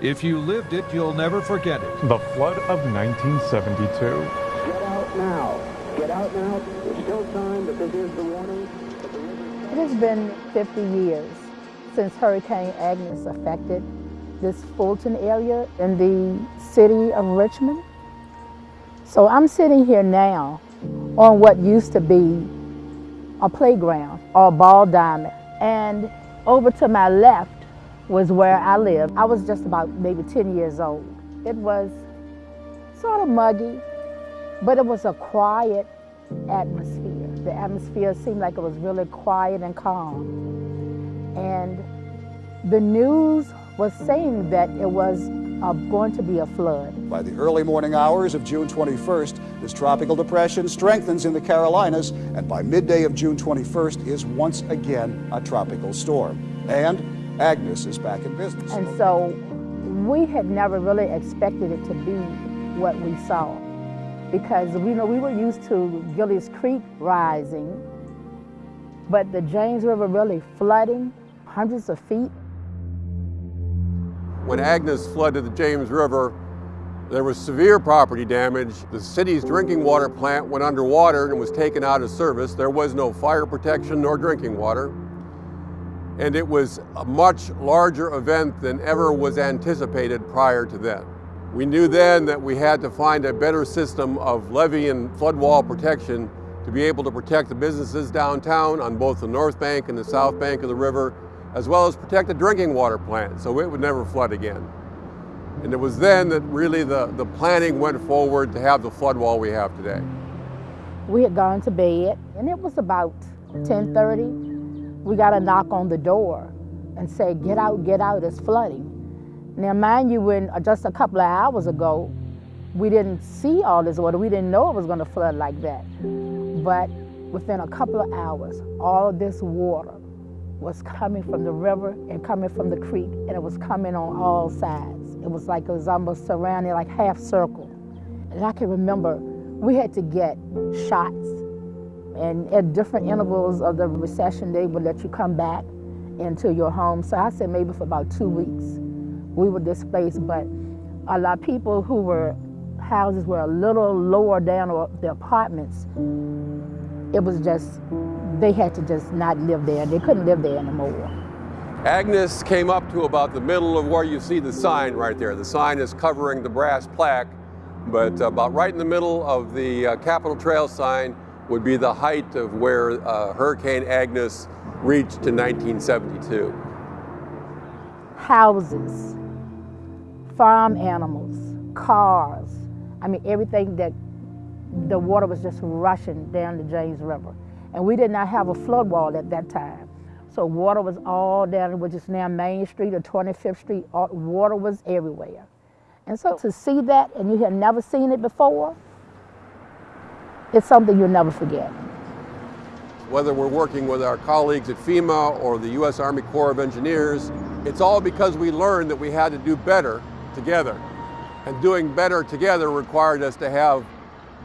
If you lived it, you'll never forget it. The flood of 1972. Get out now. Get out now. There's still time, but this is the warning. It has been 50 years since Hurricane Agnes affected this Fulton area in the city of Richmond. So I'm sitting here now on what used to be a playground or a ball diamond. And over to my left was where I lived. I was just about maybe 10 years old. It was sort of muggy, but it was a quiet atmosphere. The atmosphere seemed like it was really quiet and calm. And the news was saying that it was uh, going to be a flood. By the early morning hours of June 21st, this tropical depression strengthens in the Carolinas, and by midday of June 21st is once again a tropical storm. And Agnes is back in business. And so we had never really expected it to be what we saw because we know we were used to Gillies Creek rising, but the James River really flooding hundreds of feet. When Agnes flooded the James River, there was severe property damage. The city's drinking water plant went underwater and was taken out of service. There was no fire protection nor drinking water. And it was a much larger event than ever was anticipated prior to then. We knew then that we had to find a better system of levee and flood wall protection to be able to protect the businesses downtown on both the north bank and the south bank of the river, as well as protect the drinking water plant so it would never flood again. And it was then that really the, the planning went forward to have the flood wall we have today. We had gone to bed and it was about 10.30. We got to knock on the door and say, get out, get out, it's flooding. Now, mind you, when uh, just a couple of hours ago, we didn't see all this water. We didn't know it was going to flood like that. But within a couple of hours, all of this water was coming from the river and coming from the creek, and it was coming on all sides. It was like it was almost surrounding, like half circle. And I can remember we had to get shots, and at different intervals of the recession, they would let you come back into your home. So I said maybe for about two weeks we were displaced, but a lot of people who were houses were a little lower down or the apartments, it was just, they had to just not live there. They couldn't live there anymore. Agnes came up to about the middle of where you see the sign right there. The sign is covering the brass plaque, but about right in the middle of the uh, Capital Trail sign would be the height of where uh, Hurricane Agnes reached in 1972. Houses, farm animals, cars. I mean, everything that the water was just rushing down the James River. And we did not have a flood wall at that time. So water was all down, which is now Main Street or 25th Street, water was everywhere. And so to see that and you had never seen it before, it's something you'll never forget. Whether we're working with our colleagues at FEMA or the U.S. Army Corps of Engineers, it's all because we learned that we had to do better together. And doing better together required us to have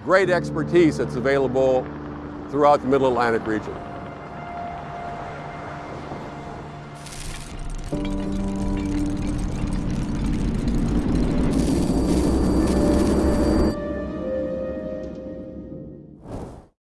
great expertise that's available throughout the Middle Atlantic region.